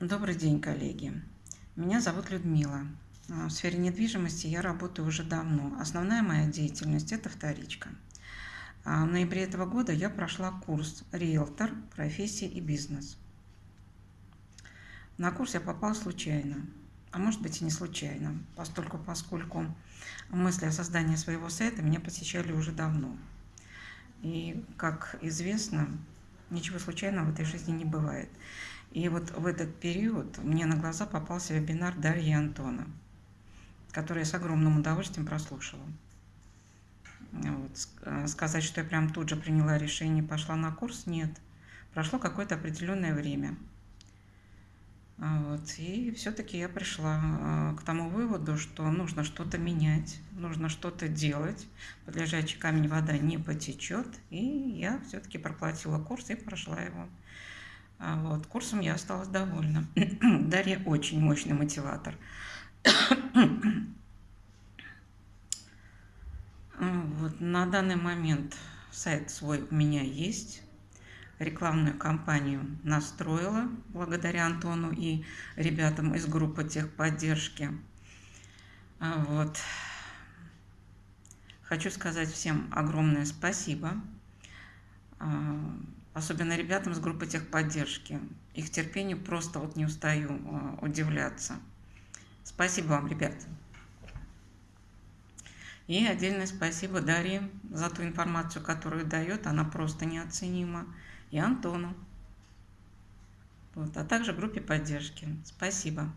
Добрый день, коллеги. Меня зовут Людмила. А, в сфере недвижимости я работаю уже давно. Основная моя деятельность – это вторичка. А, в ноябре этого года я прошла курс «Риэлтор. Профессия и бизнес». На курс я попала случайно, а может быть и не случайно, поскольку, поскольку мысли о создании своего сайта меня посещали уже давно. И, как известно, ничего случайного в этой жизни не бывает. И вот в этот период мне на глаза попался вебинар Дарьи Антона, который я с огромным удовольствием прослушала. Вот. Э, сказать, что я прям тут же приняла решение и пошла на курс, нет. Прошло какое-то определенное время. А вот. И все-таки я пришла э, к тому выводу, что нужно что-то менять, нужно что-то делать, под лежачий камень вода не потечет, и я все-таки проплатила курс и прошла его. А вот, курсом я осталась довольна. Дарья очень мощный мотиватор. вот, на данный момент сайт свой у меня есть. Рекламную кампанию настроила благодаря Антону и ребятам из группы техподдержки. А вот. Хочу сказать всем огромное спасибо. А, особенно ребятам с группы техподдержки. Их терпению просто вот не устаю а, удивляться. Спасибо вам, ребят. И отдельное спасибо Дарье за ту информацию, которую дает. Она просто неоценима. И Антону. Вот, а также группе поддержки. Спасибо.